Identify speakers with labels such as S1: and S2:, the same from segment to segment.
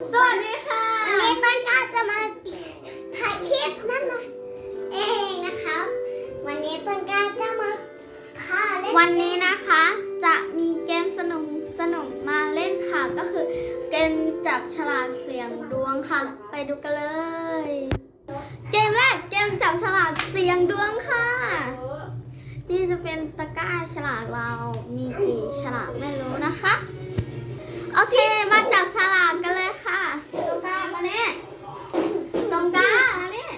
S1: สวัสดีค่ะ
S2: วันนี้ต้นกล้าจะมาถ่ายคลิปนั่นนะเองนะครับวันนี้ต้นกล้าจะมาพาเล่น
S1: วันนี้นะคะ จะมีเกมสนุกสนุกมาเล่นค่ะ ก็คือเกมจับฉลากเสียงดวงค่ะ ไปดูกันเลย เกมแรกเกมจับฉลากเสียงดวงค่ะ นี่จะเป็นตะกร้าฉลากเรามีกี่ฉลากไม่รู้นะคะ โอเคมาจับฉลากกันเลยค่ะตรงกลางมาเนี่ยตรงกลางมาเนี่ย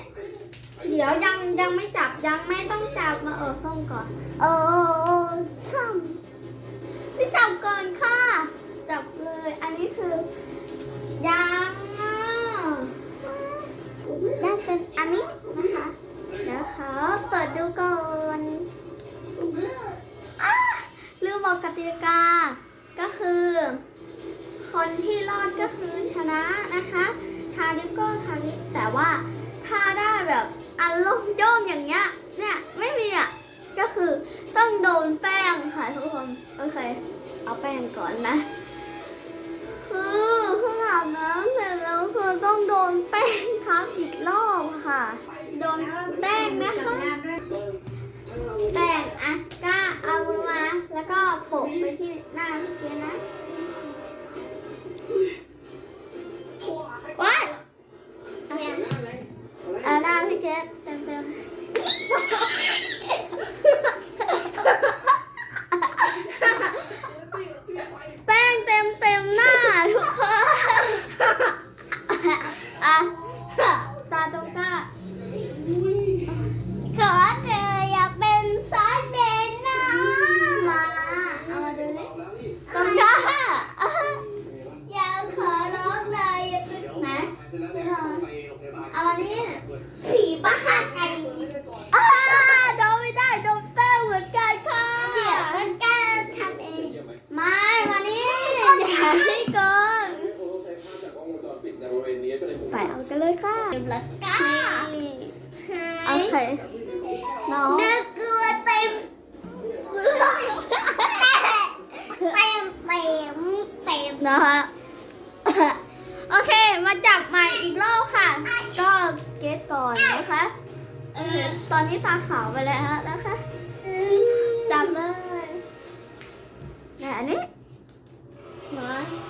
S1: เดี๋ยวยังยังไม่จับยังไม่ต้องจับมาเออส้ม ก่อน
S2: เออซ้ำ
S1: นี่จับก่อนค่ะ จับเลย อันนี้คือยางอะได้เป็นอันนี้นะคะ เดี๋ยวขอเปิดดูก่อนอะลืมบอกกติกา ก็คือ คนที่รอดก็คือชนะนะคะทาลิปก็ทาลิปแต่ว่าถ้าได้แบบอันโล่งโจ้งอย่างเงี้ย เนี่ย ไม่มีอะ ก็คือต้องโดนแป้งค่ะทุกคน โอเค เอาแป้งก่อนนะ คือเพิ่งอาบน้ เอามานี่
S2: ผีบ้าไก่
S1: อ่าโดนไม่ได้โดนแป้งเหมือนกันค่ะ
S2: เดี๋ยวต้นกล้าทำเอง
S1: ม่มานี่อย่าให้เกินไปเอากันเลยค่ะ
S2: เต็มละก้า
S1: นี่โอเคน้อง
S2: น่ากลัวเต็มเต็มเต็มเต็ม
S1: นะคะ มาจับใหม่อีกรอบค่ะ ก็เกตก่อนนะคะเออตอนนี้ตาขาวไปแล้วนะคะจับเลยไหนอันนี้มาอ้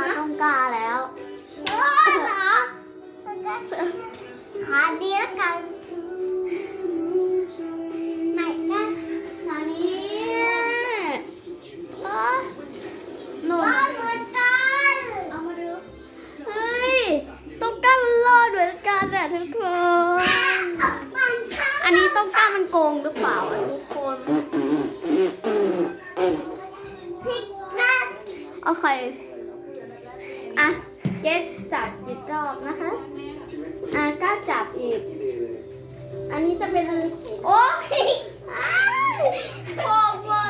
S2: ตา
S1: ตรงกลางแล้ว
S2: เออเหรอขาดีแล้วกันไหนกัน
S1: ตอนนี้เอ้ยหนู
S2: ว่าเหมือนกัน
S1: เอามาดูเฮ้ยต้องกล้ามันรอดเหมือนกันอะทุกคน
S2: มันข้าง
S1: อันนี้ต้องกล้ามันโกงหรือเปล่าอะทุกคน
S2: พิซซ่า
S1: โอเค อะเกตจับอีกรอบนะคะอะก้าจับอีก อันนี้จะเป็น โอ้ยอ้ายขอบหมดเลย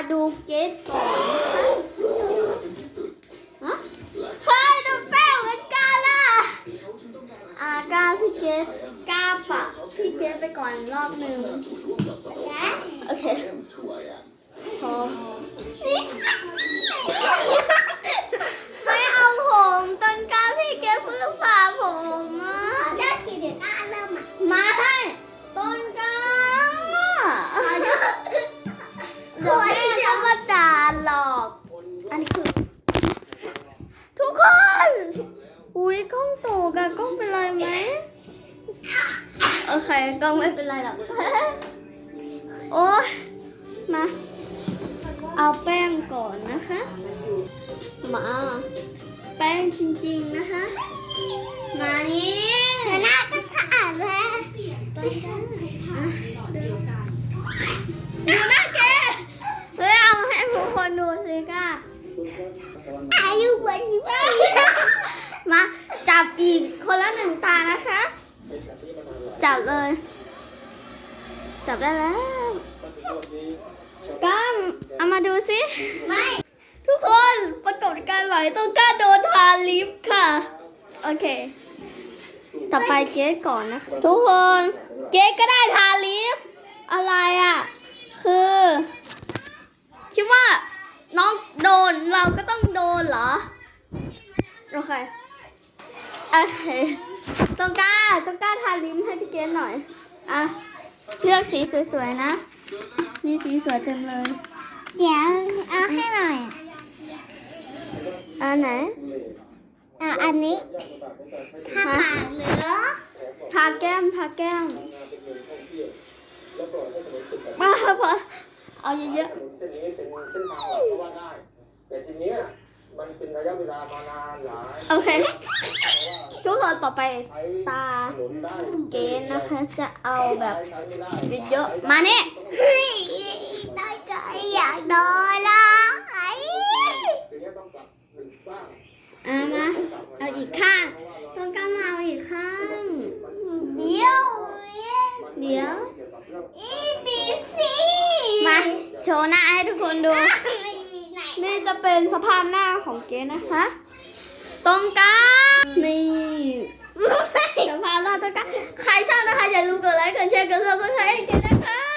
S1: าดูเกม
S2: ก่
S1: อนนะคะฮะเฮ้ยดูแป้งเหมือนกันล่ะอ่าก้าพี่เกตก้าปะพี่เกตไปก่อนรอบหนึ่งโอเค กอะกล้
S2: อ
S1: งเป็นไรไหมโอเคกล้องไม่เป็นไรหรอกโอ้ยมา เอาแป้งก่อนนะคะ มา แป้งจริงๆนะคะ มานี่
S2: เดี๋ยวหน้าก็สะอาดแล้ว
S1: อะดูดูหน้าแกเฮ้ยเอาให้ทุกคนดูสิก้า
S2: อายุวันนี้ไม่
S1: มาจับอีก คนละหนึ่งตานะคะ จับเลย จับได้แล้วก้ามเอามาดูสิ
S2: ไม่
S1: ทุกคนปรากฏการณ์ใหม่ต้องกล้าโดนทาลิปค่ะ โอเค ต่อไปเกสก่อนนะคะ ทุกคนเกสก็ได้ทาลิปอะไรอะ คือ คิดว่าน้องโดนเราก็ต้องโดนเหรอ โอเค โอเคต้องกล้าต้องกล้าทาลิปให้พี่เกสหน่อย อะ เลือกสีสวยๆนะ มีสีสวยเต็มเลย
S2: เดี๋ยวเอาให้หน่อย
S1: อันไหน
S2: อะอันนี้ทาปากเหรือ
S1: ทาแก้มทาแก้มมาพอเอาเยอะ
S3: ถ นนเส้นนี้เป็นเส้นทางหลักก็ว่าได้แต่ทีเนี้ยมันเป็นระยะเวลามานานหลาย
S1: ๆโอเคทุกคนต่อไป
S3: ใช้
S1: ตา
S3: ถนนได้
S1: เกณฑ์นะคะจะเอาแบบ
S3: ใช้ไม่ได้
S1: เยอะๆมาเนี่ย
S2: เฮ้ยได้ก็อยากโดนละไอ้
S3: ทีเนี้ยต้องกลับหนึ่งบ้าง
S1: อะมาเอาอีกข้างต้องการมาเอาอีกข้าง
S2: เดี๋ยว
S1: เดี๋ยว
S3: เกี่ยวกับเรื่อง
S2: อีบีซี
S1: มาโชว์หน้าให้ทุกคนดู
S2: ไห น
S1: นี่จะเป็นสภาพหน้าของเกณฑ์นะคะ ตรงกลางนี่สภาพหน้าตรงกลางใครชอบนะคะอย่าลืมกดไลค์กดแชร์กด subscribe ให้เกณฑ์นะคะ